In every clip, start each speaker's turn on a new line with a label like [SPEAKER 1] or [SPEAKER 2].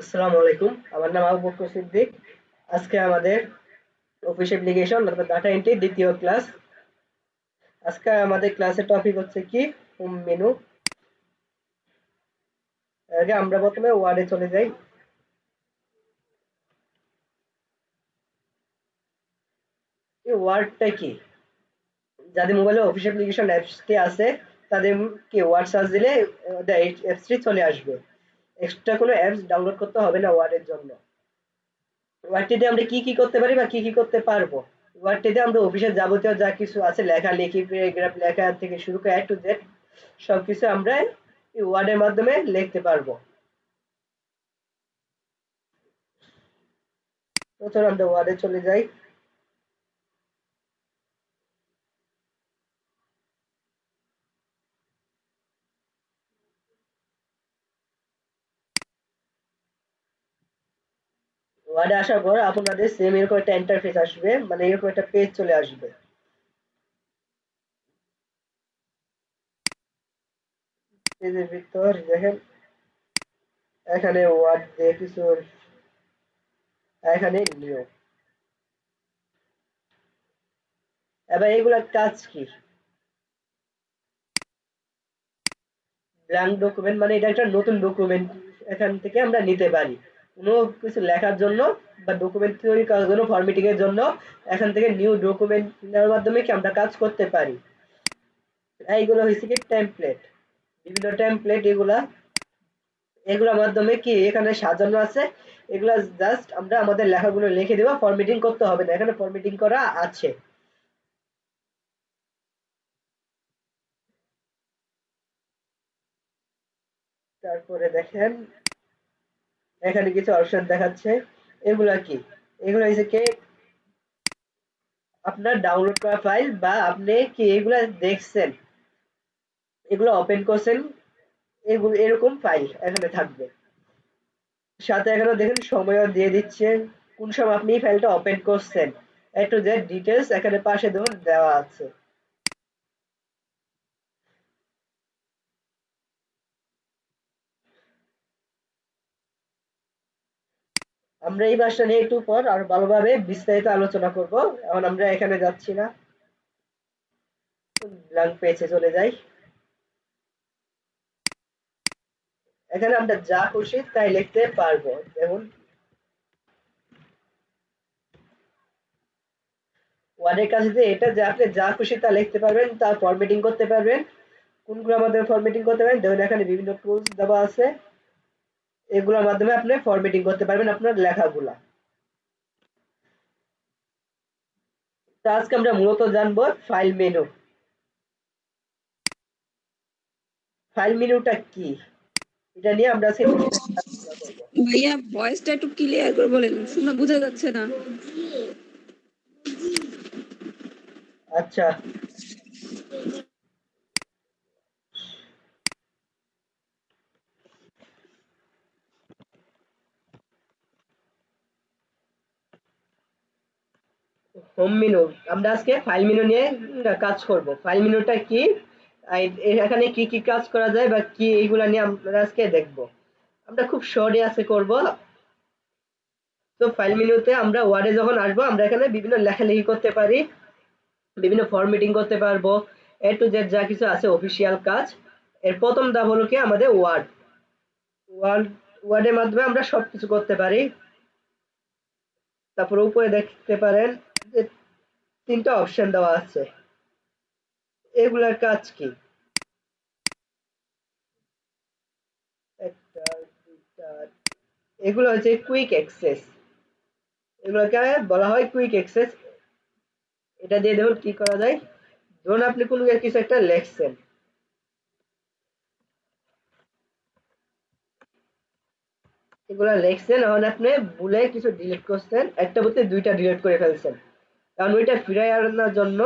[SPEAKER 1] আসসালামু আলাইকুম। আমার নাম আবু বকর সিদ্দিক। আজকে আমাদের অফিস অ্যাপ্লিকেশন অর্থাৎ ডাটা এন্ট্রি দ্বিতীয় ক্লাস আজকে আমাদের ক্লাসের টপিক হচ্ছে কি? হোম মেনু আগে আমরা প্রথমে ওয়ার্ডে চলে যাই। এই ওয়ার্ডটা কি? যাদের মোবাইলে অফিস অ্যাপ্লিকেশন অ্যাপসটি আছে তাদের কি ওয়ার্ড সার্চ দিলে অ্যাপসটি চলে আসবে। এক্সট্রা কোনো অ্যাপস ডাউনলোড করতে হবে না ওয়ার্ডের জন্য। ওয়ার্ডটিতে আমরা কি কি করতে পারি বা কি কি করতে পারব? ওয়ার্ডটিতে আমরা অফিসের যাবতীয় যা কিছু আছে, লেখা, লেখি প্যারাগ্রাফ লেখা থেকে শুরু করে টু জেড সব কিছু আমরা এই ওয়ার্ডের মাধ্যমে লিখতে পারব। প্রথমে আমরা ওয়ার্ডে চলে যাই। ওয়ার্ডে আসার পর আপনাদের সেম এরকম একটা ইন্টারফেস আসবে মানে এরকম একটা পেজ চলে আসবে। পেজের ভিতর, দেখেন, এখানে ওয়ার্ড দিয়ে কিছু এখানে নিউ এবার এগুলার কাজ কি? ব্ল্যাঙ্ক ডকুমেন্ট মানে এটা একটা নতুন ডকুমেন্ট এখান থেকে আমরা নিতে পারি। কোনো কিছু লেখার জন্য বা ডকুমেন্ট তৈরি করার জন্য ফরম্যাটিং এর জন্য এখান থেকে নিউ ডকুমেন্ট নেওয়ার মাধ্যমে কি আমরা কাজ করতে পারি? এইগুলো হয়েছে কি টেমপ্লেট বিভিন্ন টেমপ্লেট এগুলা, এগুলোর মাধ্যমে কি এখানে সাজানো আছে, এগুলা জাস্ট আমরা আমাদের লেখাগুলো লিখে দেবো ফরম্যাটিং করতে হবে না, এখানে ফরম্যাটিং করা আছে। তারপরে দেখেন এখানে কিছু অপশন দেখাচ্ছে। এগুলা কি? এগুলো হচ্ছে কি? আপনার ডাউনলোড করা ফাইল বা আপনি কি এগুলা দেখছেন? এগুলো ওপেন করছেন, এগুলো এরকম ফাইল এখানে থাকবে। সাথে এখানে দেখেন সময়ও দিয়ে দিচ্ছে। কোন সময় আপনি ফাইলটা ওপেন করছেন? একটু যে ডিটেলস এখানে পাশে দেখুন দেওয়া আছে। আমরা এই ভাষা নিয়ে একটু পর আর ভালোভাবে বিস্তারিত আলোচনা করব। এখন আমরা এখানে যাচ্ছি না। ব্ল্যাঙ্ক পেজে চলে যাই। এখানে আমরা যা খুশি তাই লিখতে পারব। যেমন ওয়ার্ডের কাছে যে এটা যে আপনি যা খুশি তা লিখতে পারবেন, তা ফরম্যাটিং করতে পারবেন। কোনগুলো আমাদের ফরম্যাটিং করতে পারেন? দেখুন, এখানে বিভিন্ন টুলস দেওয়া আছে। এগুলোর মাধ্যমে আপনি ফরম্যাটিং করতে পারবেন আপনার লেখাগুলা। তো আজকে আমরা মূলত জানব ফাইল মেনু ফাইল মেনুটা কি? এটা নিয়ে আমরা
[SPEAKER 2] ভাইয়া ভয়েসটা একটু ক্লিয়ার করে বলেন শোনা বোঝা যাচ্ছে না।
[SPEAKER 1] আচ্ছা। হোম মেনু আমরা আজকে ফাইল মেনু নিয়ে কাজ করব। ফাইল মেনুটা কি? এখানে কি কি কাজ করা যায় বা কি এইগুলা নিয়ে আমরা আজকে দেখব। আমরা খুব শর্টে আজকে করব। তো ফাইল মেনুতে আমরা ওয়ার্ডে যখন আসব, আমরা এখানে বিভিন্ন লেখালেখি করতে পারি, বিভিন্ন ফরম্যাটিং করতে পারব। এ টু জেড যা কিছু আছে অফিসিয়াল কাজ। এর প্রথম ধাপ হলো কি? আমাদের ওয়ার্ড ওয়ার্ড ওয়ার্ডের মাধ্যমে আমরা সব কিছু করতে পারি। তারপর উপরে দেখতে পারেন। তিনটা অপশন দেওয়া আছে। এগুলার কাজ কি? এগুলো হচ্ছে কুইক অ্যাক্সেস এগুলোকে বলা হয় কুইক অ্যাক্সেস এটা দিয়ে দেখুন কি করা যায়। ধরুন আপনি কোনো কিছু একটা লেখছেন। এগুলা লেখছেন, এখন আপনি ভুলে কিছু ডিলিট করছেন। একটা বলতে দুইটা ডিলিট করে ফেলছেন। কারণ ওইটা ফিরাই আনার জন্য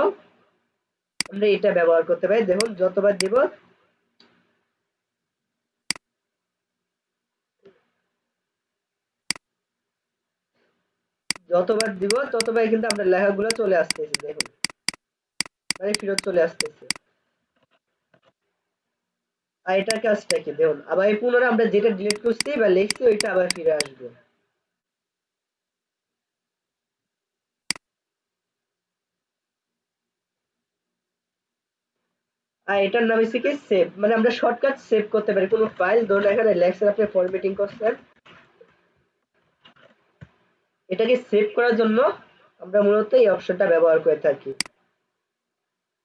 [SPEAKER 1] আমরা এটা ব্যবহার করতে পারি। দেখুন, যতবার দিব। যতবার দিব ততবার কিন্তু আমরা লেখাগুলো চলে আসতেছে, দেখুন। মানে ফেরত চলে আসতেছে। আর এটার কাজটা কি? দেখুন, আবার পুনরায় আমরা যেটা ডিলিট করছি বা লিখছি, ওইটা আবার ফিরে আসবে। আর এটার নাম হচ্ছে কি সেভ মানে আমরা শর্টকাট সেভ করতে পারি। কোনো ফাইল ধরুন, এখানে লেখছেন আপনি ফরম্যাটিং করছেন। এটাকে সেভ করার জন্য আমরা মূলত এই অপশনটা ব্যবহার করে থাকি।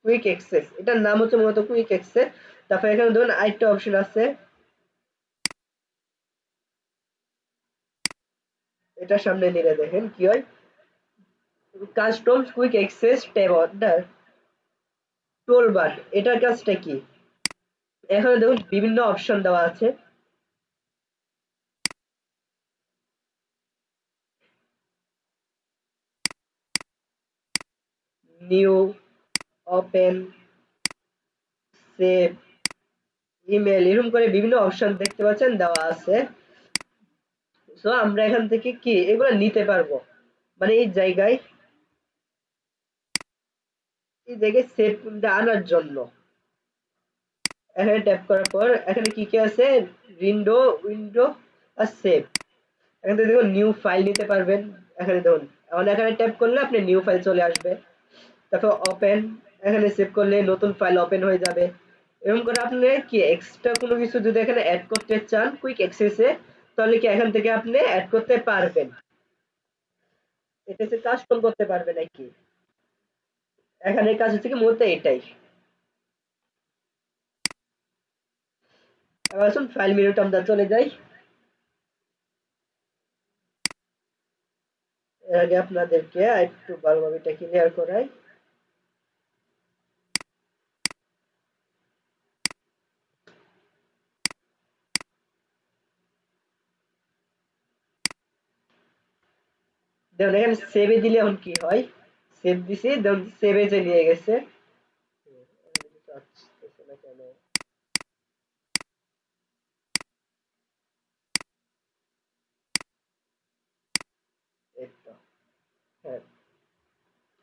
[SPEAKER 1] কুইক অ্যাক্সেস এটার নাম হচ্ছে মূলত কুইক অ্যাক্সেস তারপরে এখানে ধরুন, আরেকটা অপশন আছে। এটা সামনে নিলে দেখেন কি হয়। Custom quick access tab order toolbar এটার কাজটা কি? এখানে দেখুন বিভিন্ন অপশন দেওয়া আছে। নিউ ওপেন সেভ ইমেল এরকম করে বিভিন্ন অপশন দেখতে পাচ্ছেন, দেওয়া আছে। সো আমরা এখান থেকে কি? এগুলো নিতে পারব। মানে এই জায়গায় এই সেভটা আনার জন্য। এখানে ট্যাপ করার পর এখানে কি কি আছে? উইন্ডো উইন্ডো আর সেভ দেখুন নিউ ফাইল নিতে পারবেন। এখানে দেখুন, এখন এখানে ট্যাপ করলে আপনি নিউ ফাইল চলে আসবে। তারপর ওপেন এখানে সেভ করলে নতুন ফাইল ওপেন হয়ে যাবে। এরকম করে আপনি কি এক্সট্রা কোনো কিছু যদি এখানে অ্যাড করতে চান কুইক অ্যাক্সেসে তাহলে কি এখান থেকে আপনি অ্যাড করতে পারবেন? এটা কাস্টম করতে পারবেন নাকি এখানে কাজ হচ্ছে কি মূলত এটাই। এবার আসুন ফাইল মেনুতে আমরা চলে যাই। এর আগে আপনাদেরকে একটু ভালোভাবে এটা ক্লিয়ার করাই। দেখুন, এখানে সেভে দিলে এখন কি হয়? সেভ দিছি সেভে যে নিয়ে গেছে হ্যাঁ।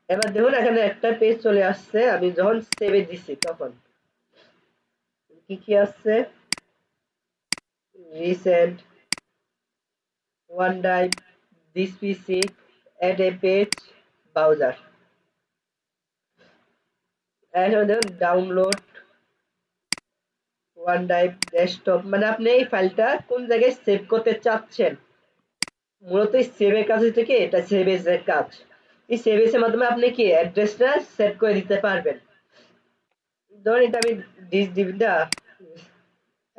[SPEAKER 1] এবার দেখুন, এখানে একটা পেজ চলে আসছে। আমি যখন সেভে দিছি, তখন কি কি আসছে? Recent one drive this PC add a page browser এখানে দেখুন ডাউনলোড ওয়ান ড্রাইভ ডেস্কটপ মানে আপনি এই ফাইলটা কোন জায়গায় সেভ করতে চাচ্ছেন? মূলত এই সেভের কাজ হচ্ছে কি? এটা সেভ এর কাজ। এই সেভ এর মাধ্যমে আপনি কি অ্যাড্রেসটা সেট করে দিতে পারবেন। ধরুন এটা আমি ডিস ডিভিটা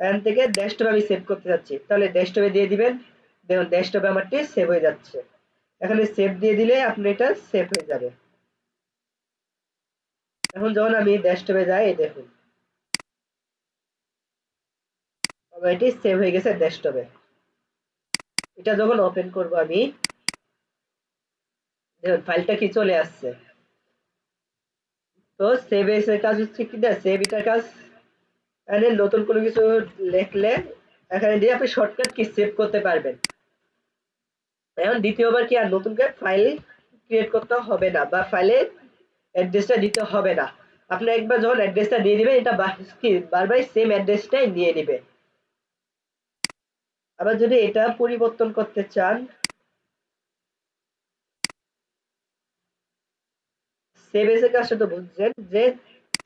[SPEAKER 1] এখান থেকে ডেস্কটপ আমি সেভ করতে চাচ্ছি তাহলে ডেস্কটপে দিয়ে দিবেন। দেখুন ডেস্কটপে আমারটি সেভ হয়ে যাচ্ছে। এখানে সেভ দিয়ে দিলে আপনি এটা সেভ হয়ে যাবে। এখন যখন আমি ডেস্কটপে যাই দেখুন। এটি সেভ হয়ে গেছে ডেস্কটপে এটা যখন ওপেন করব আমি, দেখুন ফাইলটা কি চলে আসছে? তো সেভ এর কাজ হচ্ছে কি না? সেভ এটার কাজ, এখানে নতুন কোনো কিছু লিখলে, এখানে দিয়ে আপনি শর্টকাট কি সেভ করতে পারবেন। এখন দ্বিতীয়বার কি আর নতুন করে ফাইল ক্রিয়েট করতে হবে না বা ফাইলে অ্যাড্রেসটা দিতে হবে না? আপনি একবার যখন অ্যাড্রেসটা দিয়ে দিবেন, এটা বারবার সেম অ্যাড্রেসটাই নিয়ে নেবে আবার যদি এটা পরিবর্তন করতে চান সেভ এসে কাজটা তো বুঝছেন যে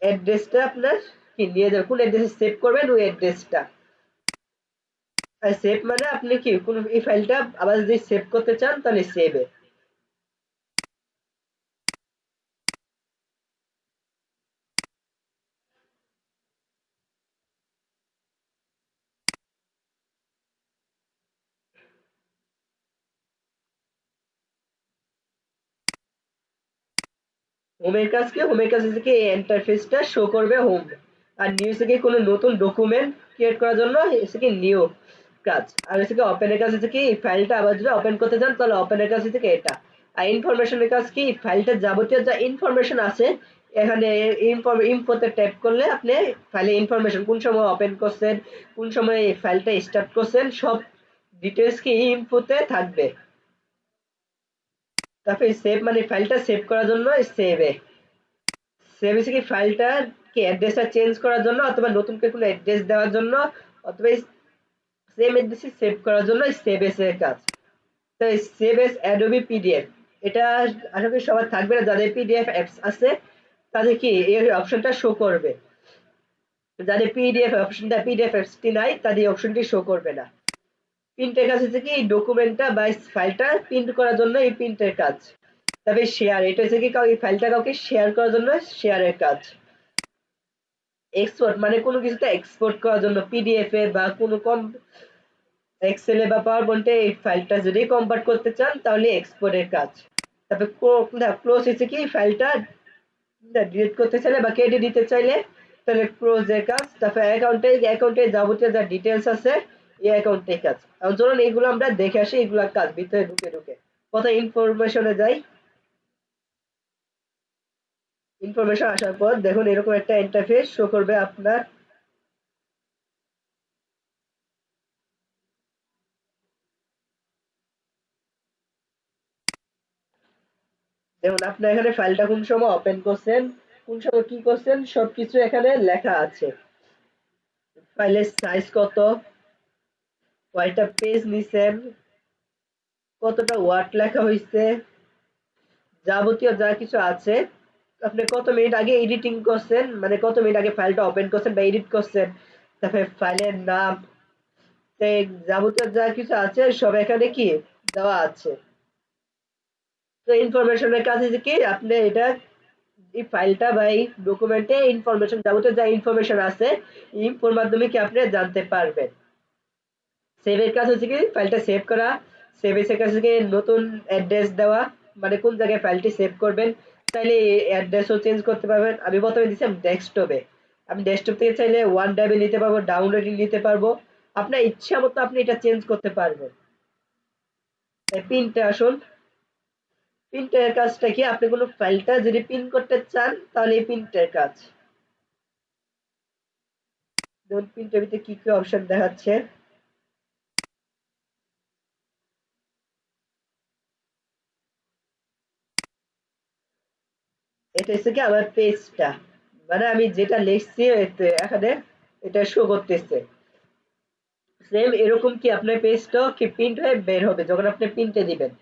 [SPEAKER 1] অ্যাড্রেসটা আপনার কি, নিয়ে যাবে কোন অ্যাড্রেসে সেভ করবেন, ওই অ্যাড্রেসটা সেভ মানে আপনি কি, কোন এই ফাইলটা আবার যদি সেভ করতে চান, তাহলে সেভে হোমের কাজ কি? হোমের কাজ হচ্ছে কি ইন্টারফেসটা শো করবে হোম আর নিউ থেকে কোনো নতুন ডকুমেন্ট ক্রিয়েট করার জন্য কি নিউ কাজ। আর হচ্ছে কি ওপেনের কাজ হচ্ছে কি ফাইলটা আবার যদি ওপেন করতে চান, তাহলে ওপেনের কাজ হচ্ছে এটা। আর ইনফরমেশনের কাজ কি ফাইলটার যাবতীয় যা ইনফরমেশন আছে, এখানে ইনফোতে ট্যাপ করলে আপনি ফাইলে ইনফরমেশন কোন সময় ওপেন করছেন, কোন সময় এই ফাইলটা স্টার্ট করছেন, সব ডিটেলস কি ইনফোতে থাকবে। তারপরে সেভ মানে ফাইলটা সেভ করার জন্য সেভে সেভ হচ্ছে কি ফাইলটা কি অ্যাড্রেসটা চেঞ্জ করার জন্য, অথবা নতুন কোনো অ্যাড্রেস দেওয়ার জন্য, অথবা সেম অ্যাড্রেসে সেভ করার জন্য সেভ এর কাজ। তো সেভ এস অ্যাডোবি পিডিএফ এটা আশা সবার থাকবে না। যাদের পিডিএফ অ্যাপস আছে, তাদের কি এই অপশনটা শো করবে? যাদের পিডিএফ অপশনটা পিডিএফ অ্যাপসটি নাই, তাদের অপশনটি শো করবে না। প্রিন্টের কাজ হচ্ছে কি এই ডকুমেন্টটা বা ফাইলটা প্রিন্ট করার জন্য এই প্রিন্টের কাজ। তবে শেয়ার এটা হচ্ছে কি এই ফাইলটা কাউকে শেয়ার করার জন্য শেয়ারের কাজ। এক্সপোর্ট মানে কোনো কিছুতে এক্সপোর্ট করার জন্য পিডিএফ এ বা কোনো কম এক্সেলে বা পাওয়ার পয়েন্টে এই ফাইলটা যদি কনভার্ট করতে চান, তাহলে এক্সপোর্টের কাজ। তারপরে ক্লোজ হচ্ছে কি? ফাইলটা ডিলিট করতে চাইলে বা কেটে দিতে চাইলে, তাহলে ক্লোজের কাজ। তারপরে অ্যাকাউন্টে অ্যাকাউন্টে যাবতীয় যা ডিটেলস আছে, এই অ্যাকাউন্টে কাজ। এখন চলুন, এইগুলো আমরা দেখে আসি, এইগুলোর কাজ ভিতরে ঢুকে ঢুকে। কত ইনফরমেশনে যাই। ইনফরমেশন আসার পর দেখুন এরকম একটা ইন্টারফেস শো করবে আপনার। দেখুন, আপনি এখানে ফাইলটা কোন সময় ওপেন করছেন, কোন সময় কি করছেন, সবকিছু এখানে লেখা আছে। ফাইলের সাইজ কত? কয়টা পেজ নিছেন? কতটা ওয়ার্ড লেখা হয়েছে যাবতীয় যা কিছু আছে আপনি কত মিনিট আগে এডিটিং করছেন? মানে কত মিনিট আগে ফাইলটা ওপেন করছেন বা এডিট করছেন? তারপরে ফাইলের নাম যাবতীয় যা কিছু আছে, সব এখানে কি? দেওয়া আছে। তো ইনফরমেশনের কাছে কি? আপনি এটা, এই ফাইলটা বা এই ডকুমেন্টে ইনফরমেশন যাবতীয় যা ইনফরমেশন আছে ইনফোর মাধ্যমে কি আপনি জানতে পারবেন। সেভের কাজ হচ্ছে কি? ফাইলটা সেভ করা। সেভের কাছে কি? নতুন অ্যাড্রেস দেওয়া। মানে কোন জায়গায় ফাইলটি সেভ করবেন? চাইলে অ্যাড্রেসও চেঞ্জ করতে পারবেন। আমি প্রথমে দিচ্ছিলাম ডেস্কটপে আমি ডেস্কটপ থেকে চাইলে ওয়ান ড্রাইভে নিতে পারব ডাউনলোডে নিতে পারব। আপনার ইচ্ছা মতো আপনি এটা চেঞ্জ করতে পারবেন। পিনটা আসুন। প্রিন্টের কাজটা কি? আপনি কোনো ফাইলটা যদি প্রিন্ট করতে চান, তাহলে এই প্রিন্টের কাজ। দেখুন প্রিন্টের ভিতরে কি কি অপশন দেখাচ্ছে? এটা হচ্ছে কি আমার পেজটা। মানে আমি যেটা লিখছি এখানে এটা শো করতেছে। সেম এরকম কি আপনার পেজটাও কি প্রিন্ট হয়ে বের হবে, যখন আপনি প্রিন্টে দিবেন।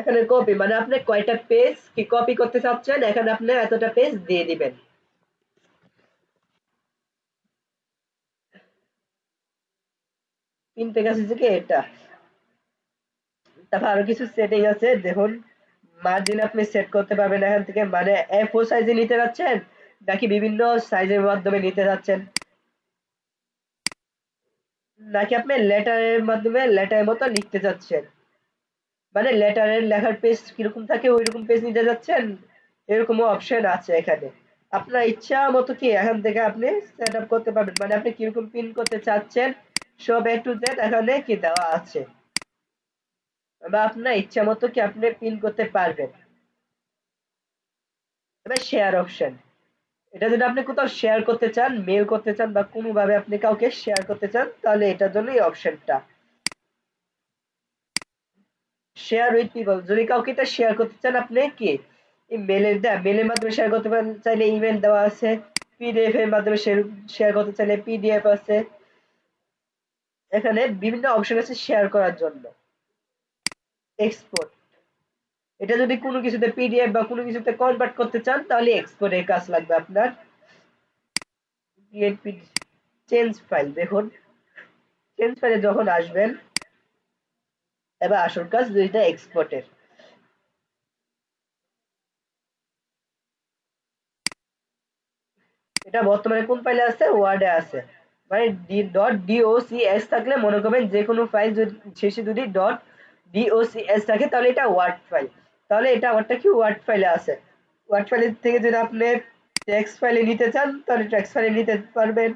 [SPEAKER 1] এখানে কপি মানে আপনি কয়টা পেজ কি কপি করতে চাচ্ছেন, এখানে আপনি এতটা পেজ দিয়ে দিবেন। প্রিন্টের কাছে থেকে এটা। তারপর আরও কিছু সেটিং আছে, দেখুন। মার্জিন আপনি সেট করতে পারবেন এখান থেকে। মানে এ ফোর সাইজে নিতে যাচ্ছেন, নাকি বিভিন্ন সাইজের মাধ্যমে নিতে যাচ্ছেন? নাকি আপনি লেটারের মাধ্যমে লেটারের মতো লিখতে চাচ্ছেন মানে লেটারের লেখার পেজ কীরকম থাকে ওই রকম পেজ নিতে যাচ্ছেন? এরকমও অপশন আছে এখানে। আপনার ইচ্ছা মতো কি এখান থেকে আপনি সেট আপ করতে পারবেন? মানে আপনি কীরকম পিন করতে চাচ্ছেন, সব এ টু জেড এখানে কি দেওয়া আছে? বা আপনার ইচ্ছা মতো কি আপনি পিন করতে পারবেন? এবার শেয়ার অপশন এটা যদি আপনি কোথাও শেয়ার করতে চান মেল করতে চান বা কোনোভাবে আপনি কাউকে শেয়ার করতে চান, তাহলে এটার জন্য এই অপশনটা শেয়ার উইথ পিপল যদি কাউকে এটা শেয়ার করতে চান, আপনি কি মেলের দেয়া মেলের মাধ্যমে শেয়ার করতে পারেন? চাইলে ইমেল দেওয়া আছে। পিডিএফ এর মাধ্যমে শেয়ার করতে চাইলে পিডিএফ আছে। এখানে বিভিন্ন অপশন আছে শেয়ার করার জন্য। এক্সপোর্ট এটা যদি কোনো কিছুতে পিডিএফ বা কোনো কিছুতে কনভার্ট করতে চান, তাহলে এক্সপোর্টের কাজ লাগবে আপনার। চেঞ্জ ফাইল দেখুন। চেঞ্জ ফাইলে যখন আসবেন, এবার আসল কাজ দুইটা এক্সপোর্টের এটা বর্তমানে কোন ফাইলে আছে? ওয়ার্ডে আছে। মানে ডট ডিওসিএস থাকলে মনে করবেন যে কোনো ফাইল যদি, শেষে যদি ডট ডিওসিএস থাকে, তাহলে এটা ওয়ার্ড ফাইল তাহলে এটা আমারটা কি ওয়ার্ড ফাইলে আছে? ওয়ার্ড ফাইল থেকে যদি আপনি টেক্সট ফাইলে নিতে চান, তাহলে টেক্সট ফাইলে নিতে পারবেন।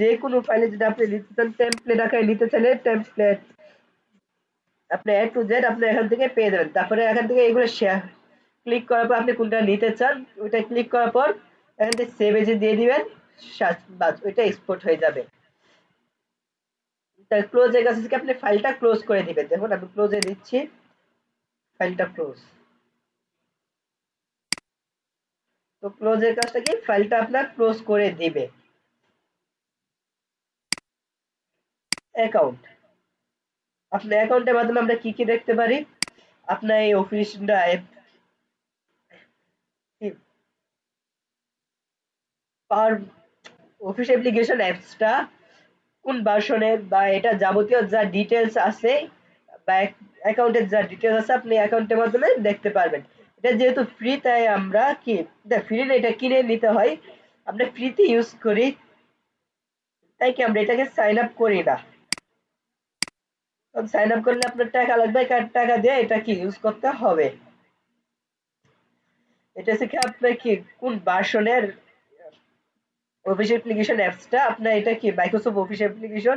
[SPEAKER 1] যে কোনো ফাইলে যদি আপনি নিতে চান টেমপ্লেট আকারে নিতে চাইলে টেমপ্লেট আপনি এ টু জেড আপনি এখান থেকে পেয়ে যাবেন। তারপরে এখান থেকে এগুলো শেয়ার ক্লিক করার পর আপনি কোনটা নিতে চান, ওইটা ক্লিক করার পর এখান থেকে সেভ এজে দিয়ে দিবেন বাস, ওইটা এক্সপোর্ট হয়ে যাবে। তার ক্লোজের কাছে থেকে আপনি ফাইলটা ক্লোজ করে দিবেন। দেখুন, আমি ক্লোজে দিচ্ছি। ফাইলটা ক্লোজ তো ক্লোজের কাজটা কি? ফাইলটা আপনার ক্লোজ করে দিবে। অ্যাকাউন্ট আপনার অ্যাকাউন্টের মাধ্যমে আমরা কি কি দেখতে পারি? আপনার এই office drive power office application অ্যাপসটা কোন ভার্সনের বা এটা যাবতীয় যা ডিটেলস আছে বা অ্যাকাউন্টের যা ডিটেলস আছে আপনি অ্যাকাউন্টের মাধ্যমে দেখতে পারবেন। এটা যেহেতু ফ্রি তাই আমরা কি ফ্রি না এটা কিনে নিতে হয়। আমরা ফ্রিতে ইউজ করি। তাই কি আমরা এটাকে সাইন আপ করি না? সাইন আপ করলে আপনার টাকা লাগবে, কার টাকা দিয়ে এটা কি ইউজ করতে হবে? এটা কি আপনার কি, কোন ভার্সনের অফিস অ্যাপ্লিকেশন অ্যাপসটা আপনার এটা কি মাইক্রোসফট অফিস অ্যাপ্লিকেশন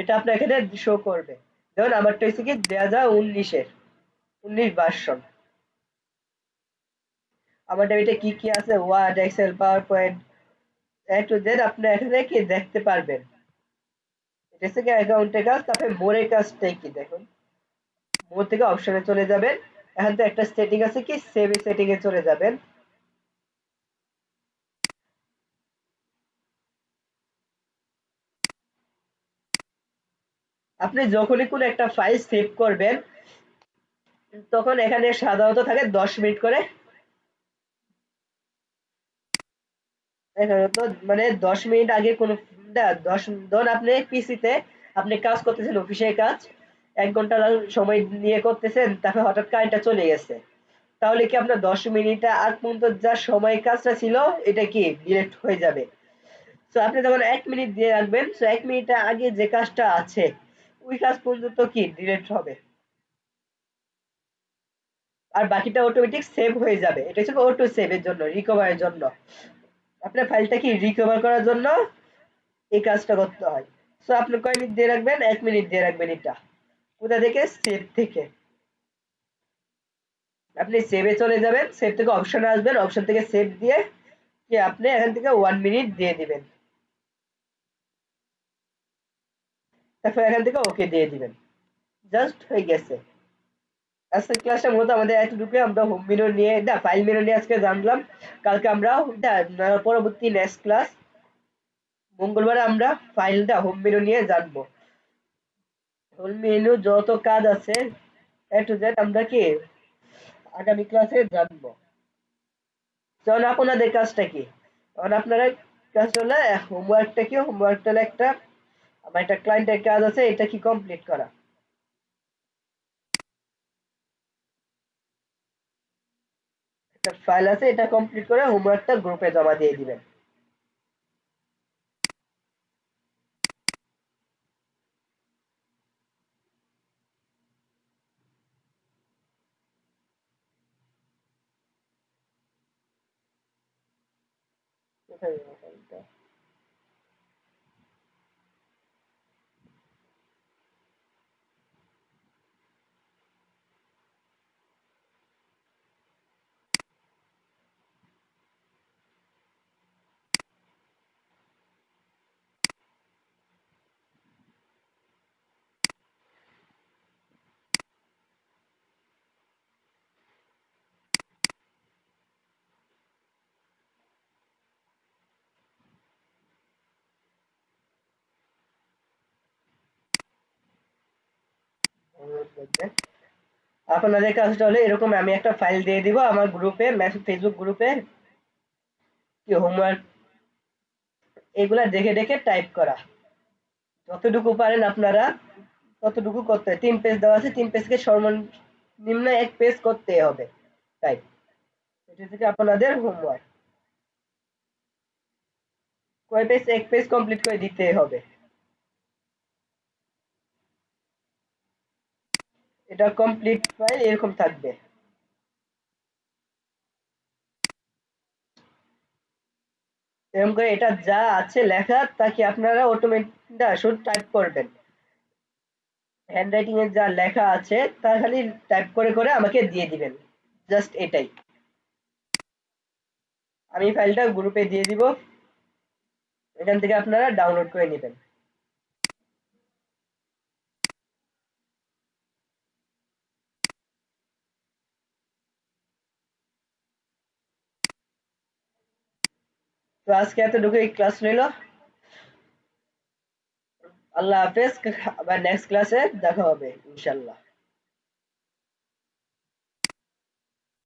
[SPEAKER 1] এটা আপনার এখানে শো করবে। ধরুন, আমারটা হচ্ছে কি, দুই হাজার উনিশের, উনিশ ভার্সন আমাদের এটা কি কি আছে? Word excel power point A to Z আপনি এখানে কি দেখতে পারবেন। এটা হচ্ছে কি অ্যাকাউন্টের কাজ, তারপরে মোরের কাজটাই কি দেখুন। মোর থেকে অপশনে চলে যাবেন। এখান থেকে একটা সেটিং আছে কি সেভ সেটিং এ চলে যাবেন। আপনি যখনই কোনো একটা ফাইল সেভ করবেন, তখন এখানে সাধারণত থাকে দশ মিনিট করে। মানে দশ মিনিট আগে কোনো দশ, ধরুন আপনি পিসিতে আপনি কাজ করতেছেন, অফিসের কাজ, এক ঘণ্টা সময় নিয়ে করতেছেন, তারপরে হঠাৎ কারেন্টটা চলে গেছে। তাহলে কি আপনার দশ মিনিট আগ পর্যন্ত যা সময় কাজটা ছিল, এটা কি ডিলেট হয়ে যাবে? তো আপনি যখন এক মিনিট দিয়ে রাখবেন তো এক মিনিট আগে যে কাজটা আছে ওই কাজ পর্যন্ত কি ডিলেট হবে? আর বাকিটা অটোমেটিক সেভ হয়ে যাবে। এটা হচ্ছে অটো সেভের জন্য রিকভারের জন্য। আপনার ফাইলটা কি রিকভার করার জন্য? এই কাজটা করতে হয়। সো আপনি কয় মিনিট দিয়ে রাখবেন? এক মিনিট দিয়ে রাখবেন এটা। কোথা থেকে? সেভ থেকে। আপনি সেভে চলে যাবেন। সেভ থেকে অপশন আসবেন। অপশন থেকে সেভ দিয়ে কি আপনি এখান থেকে ওয়ান মিনিট দিয়ে দিবেন। তারপর এখান থেকে ওকে দিয়ে দিবেন। জাস্ট হয়ে গেছে। আজকে ক্লাসটা মূলত আমাদের আমরা হোম মেনু নিয়ে ফাইল নিয়ে আজকে জানলাম। কালকে আমরা পরবর্তী নেক্সট ক্লাস মঙ্গলবার আমরা ফাইলটা হোম নিয়ে হোম যত কাজ আছে এ টু জেড আমরা কি আগামী ক্লাসে জানব। যেমন আপনাদের কাজটা কি? তখন আপনারা কাজ হলে হোমওয়ার্কটা কি? হোমওয়ার্কটা একটা আমার একটা ক্লায়েন্টের কাজ আছে, এটা কি কমপ্লিট করা? একটা ফাইল আছে, এটা কমপ্লিট করে হোমওয়ার্কটা গ্রুপে জমা দিয়ে দিবেন। কোথায় গেল ফাইলটা আপনাদের কাজটা হলো এরকম আমি একটা ফাইল দিয়ে দিব আমার গ্রুপে মেসেজ ফেসবুক গ্রুপে কি হোমওয়ার্ক এগুলা দেখে দেখে টাইপ করা। যতটুকু পারেন আপনারা ততটুকু করতে তিন পেজ দেওয়া আছে, তিন পেজকে সর্বনিম্ন এক পেজ করতে হবে। টাইপ এটা থেকে আপনাদের হোমওয়ার্ক কয় পেজ এক পেজ কমপ্লিট করে দিতে হবে। এটা কমপ্লিট ফাইল এরকম থাকবে। এরকম করে এটা যা আছে লেখা, তাকে আপনারা অটোমেটিক শুধু টাইপ করবেন। হ্যান্ডরাইটিং এর যা লেখা আছে, তা খালি টাইপ করে করে আমাকে দিয়ে দিবেন। জাস্ট এটাই। আমি ফাইলটা গ্রুপে দিয়ে দিব। এখান থেকে আপনারা ডাউনলোড করে নেবেন। তো আজকে এতটুকুই ক্লাস রইল আল্লাহ হাফেজ আবার নেক্সট ক্লাসে দেখা হবে ইনশাল্লাহ